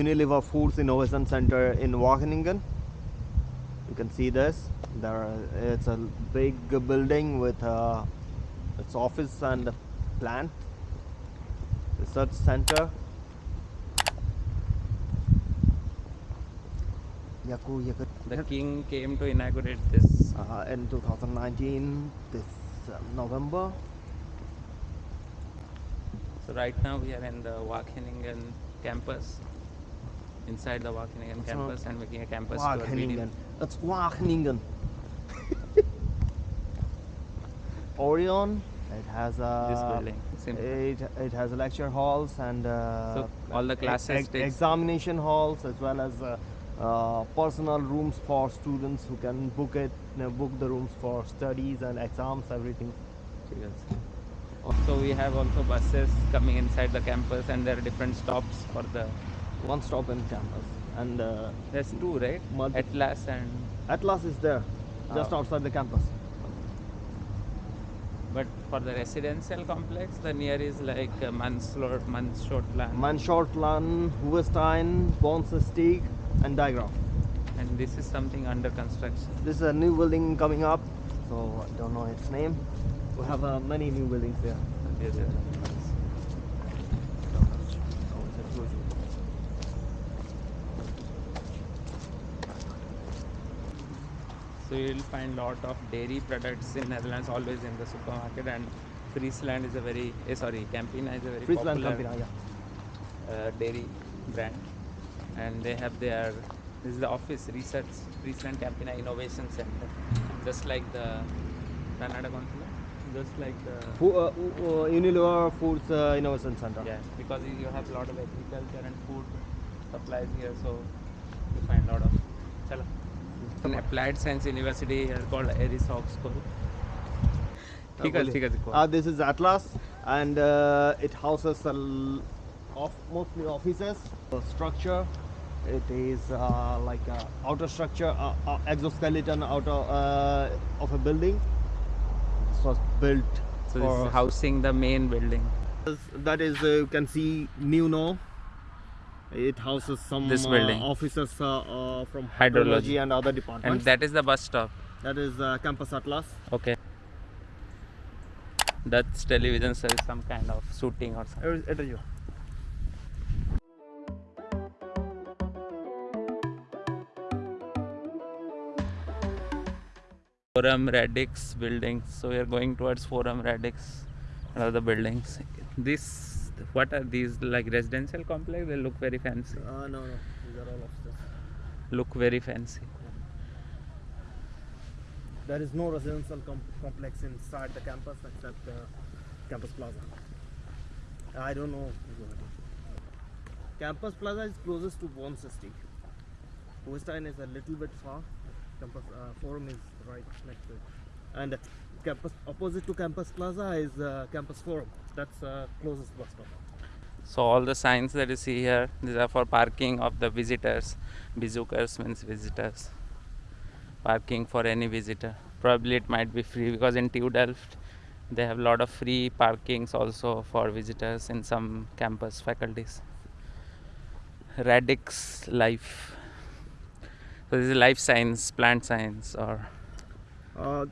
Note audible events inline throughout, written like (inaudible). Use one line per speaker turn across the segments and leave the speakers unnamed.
Unilever Foods Innovation Center in Wageningen. You can see this. There, it's a big building with uh, its office and plant research center.
The king came to inaugurate this.
uh, in 2019, this uh, November.
So right now we are in the Wageningen campus. Inside the Wageningen campus and making a campus tour video.
That's Wageningen. (laughs) Orion. It has a.
This building. Simple.
It, it has lecture halls and uh,
So, all the classes takes-
examination halls as well as uh, uh, personal rooms for students who can book it, you know, book the rooms for studies and exams, everything.
So we have also buses coming inside the campus and there are different stops for the
One stop in campus, and uh,
there's two right Atlas and
Atlas is there, just
Oh.
outside the campus.
but for the residential complex the near is like uh, Manslot Manshotland
Manshortland, Hoevestein, Bornsesteeg, and Diagram.
and this is something under construction
This is a new building coming up, so I don't know its name. We have uh, many new buildings there.
Yes, yes. So you will find lot of dairy products in Netherlands always in the supermarket and Friesland is a very eh, sorry Campina is a very
Friesland
popular
Campina, yeah.
uh, dairy brand and they have their this is the office research Friesland Campina Innovation Center just like the Canada Consulate just like the
Fu- uh, uh, Unilever Foods uh, Innovation Center.
yeah because you have a lot of agriculture and food supplies here so you find a lot of Chalo an applied science university here called Aeres Hogeschool.
Uh, this is Atlas and uh, it houses a of mostly offices. The structure it is uh, like outer structure, uh, uh, exoskeleton out uh, of a building. This was built
so
for
housing the main building.
That is you can see New North it houses some
This
uh,
building.
officers uh, uh, from
Hydrology.
hydrology and other departments and
that is the bus stop
that is uh, Campus Atlas.
okay Dutch television service some kind of shooting or something
It is you.
Forum Radix buildings. So we are going towards Forum Radix and other buildings. This, what are these like residential complex? They look very fancy.
Uh, no, no, these are all officers.
Look very fancy.
There is no residential com- complex inside the campus except uh, Campus Plaza. I don't know. Campus Plaza is closest to Bornsesteeg. Hohenstein is a little bit far. Campus uh, Forum is right next to it. And campus opposite to Campus Plaza is uh, Campus Forum. That's uh, closest bus stop.
So all the signs that you see here, these are for parking of the visitors. Bezoekers means visitors. Parking for any visitor. Probably it might be free because in TU Delft they have a lot of free parkings also for visitors in some campus faculties. Radix Life. So this is life science, plant science, or
Uh,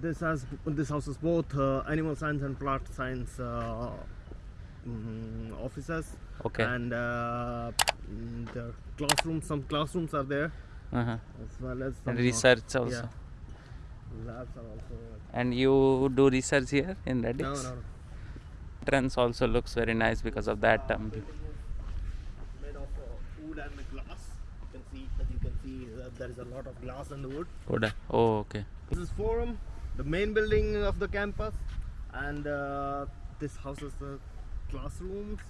this has this houses both uh, animal science and plant science uh, mm, offices.
okay.
and uh, mm, the classrooms some classrooms are there
uh-huh.
as well as some,
and
uh,
research also.
yeah, labs are also
And you do research here in Radix?
no no no
entrance also looks very nice because of that um,
made of uh, wood and glass you can see as you can see uh, there is a lot of glass and wood
Koda. Oh, okay.
this is forum the main building of the campus and uh, this houses the classrooms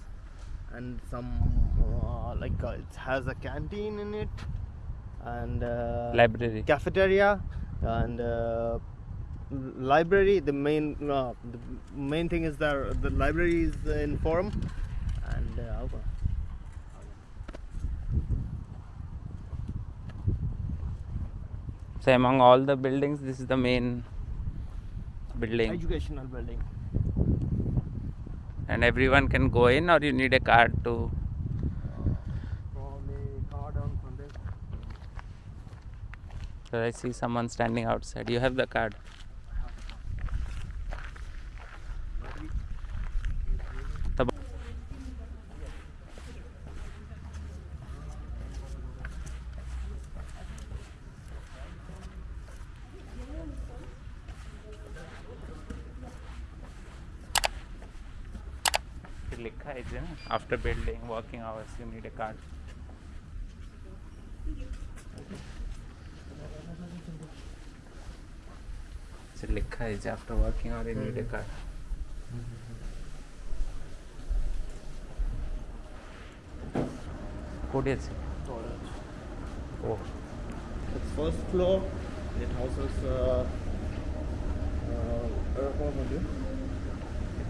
and some uh, like uh, it has a canteen in it and uh,
Library.
cafeteria and uh, library the main uh, the main thing is there the library is in forum and uh,
So among all the buildings, this is the main building
educational building
and everyone can go in or you need a card to So I see someone standing outside. You have the card. है, isn't it? After building working hours, you need a card. So, लिखा है after working hours, you need a card. Coded. Oh.
It's first floor. It houses. Uh, uh,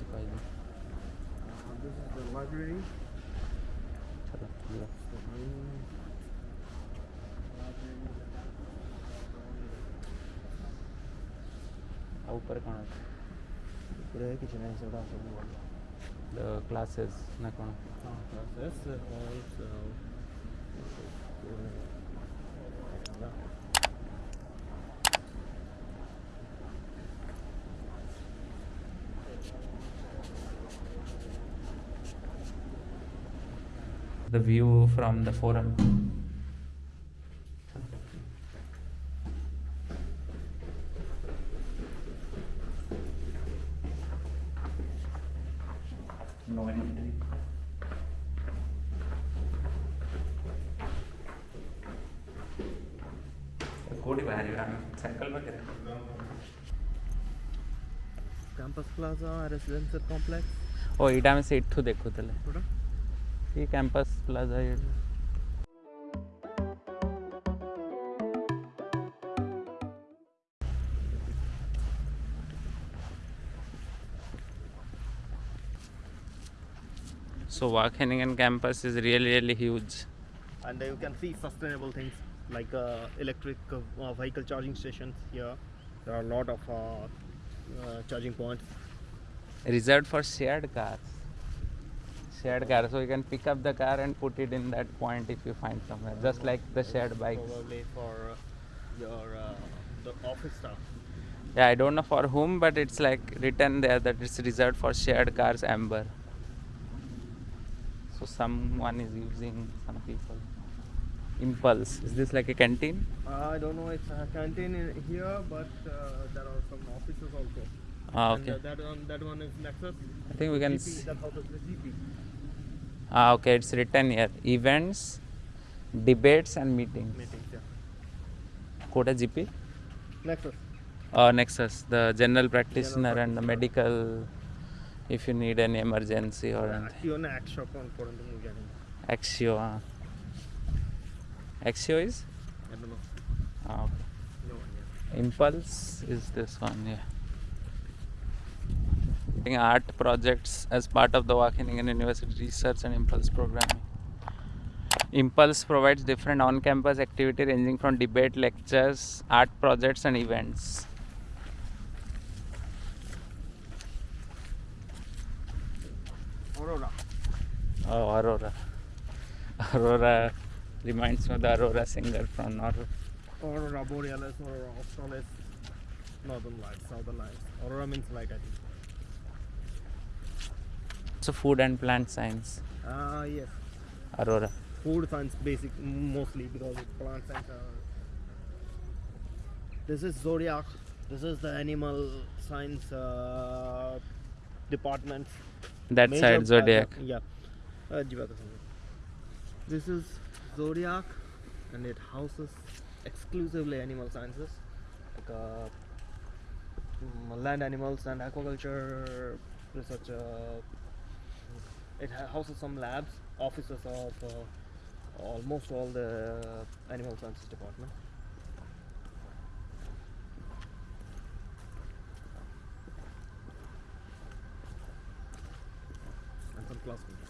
से फ़ायदा
this is the library.
चलो चलो
आ ऊपर कौन
है ऊपर है किचन
है सब डांस होने वाला the
classes ना कौन हाँ
classes uh, और
the view from the forum. No entry. कोटी बाहर सर्कल में कितना
कैंपस प्लाजा रेसिडेंशियल कॉम्प्लेक्स
ओ एटा में से इठू
देखु
तले ये कैंपस प्लाजा है So Wageningen campus is really really huge.
And uh, you can see sustainable things like uh, electric uh, uh, vehicle charging stations here. There are a lot of uh, uh charging points.
Reserved for shared cars. Shared car, so you can pick up the car and put it in that point if you find somewhere, just like the shared bikes.
Probably for uh, your uh, the office staff.
Yeah, I don't know for whom, but it's like written there that it's reserved for shared cars amber. So someone is using some people. Impulse. Is this like a canteen?
I don't know. It's a canteen here, but uh, there are some offices also.
Ah,
And,
okay.
uh, that one, that one is Nexus.
I think we can.
GP,
s-
that house is the GP.
Ah, okay. It's written here. Events, debates, and meetings.
Meetings, yeah.
Kota GP.
Nexus.
Uh, Nexus, the general practitioner and the medical. If you need any emergency or anything.
Actually, on Act shop on Portland, getting.
Axio. ah. Axio is.
I don't know.
Okay.
No one yet.
Impulse is this one, yeah. Art projects as part of the Wageningen University Research and Impulse programming. Impulse provides different on campus activity ranging from debate, lectures, art projects, and events.
Aurora.
Oh, Aurora. Aurora reminds me of the Aurora singer from Norway.
Aurora Borealis, Aurora Australis, Northern Lights, Southern Lights. Aurora means light, I think.
So, food and plant science.
Ah, yes.
Aurora.
Food science basic mostly because it's plant science. Are... This is Zodiac. This is the animal science uh, department.
That
Major
side, Zodiac.
Yeah. Uh, Jiva ka samjho. This is Zodiac and it houses exclusively animal sciences like uh, mm, land animals and aquaculture research uh, it houses some labs, offices of uh, almost all the animal sciences department. And some classrooms.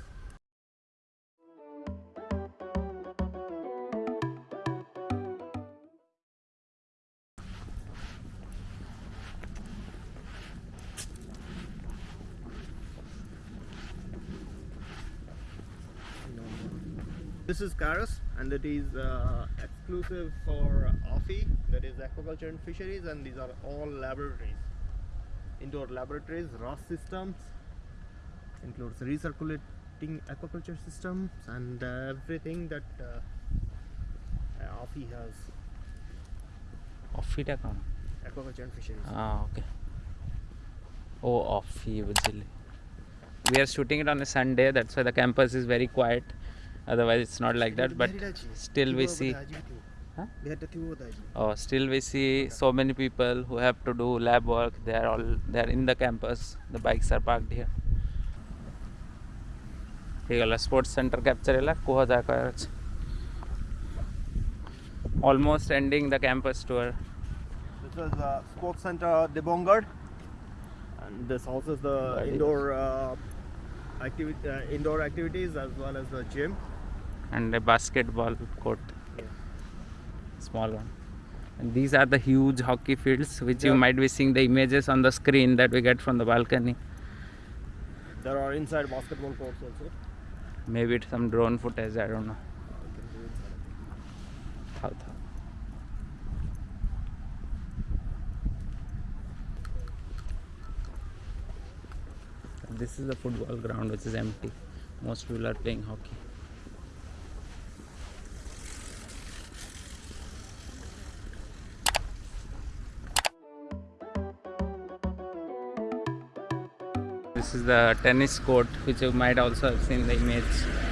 This is Carus and it is uh, exclusive for AFI that is aquaculture and fisheries and these are all laboratories. Indoor laboratories ROS systems includes recirculating aquaculture systems and uh, everything that uh, uh AFI has.
অফিটা কোন
aquaculture and fisheries.
Ah okay. Oh AFI we are shooting it on a Sunday that's why the campus is very quiet otherwise it's not like that but still we see huh? oh still we see so many people who have to do lab work. They are all they are in the campus. The bikes are parked here. ହେଇଗଲା sports centre almost ending the campus tour.
This is the sports center De Bongerd. And this houses the indoor uh, activity uh, indoor activities as well as the gym
and a basketball court
Yeah.
small one and these are the huge hockey fields which you might be seeing the images on the screen that we get from the balcony
There are inside basketball courts also.
maybe it's some drone footage i don't know
You can do inside.
Thao, thao. this is the football ground which is empty most people are playing hockey this is the tennis court which you might also have seen the image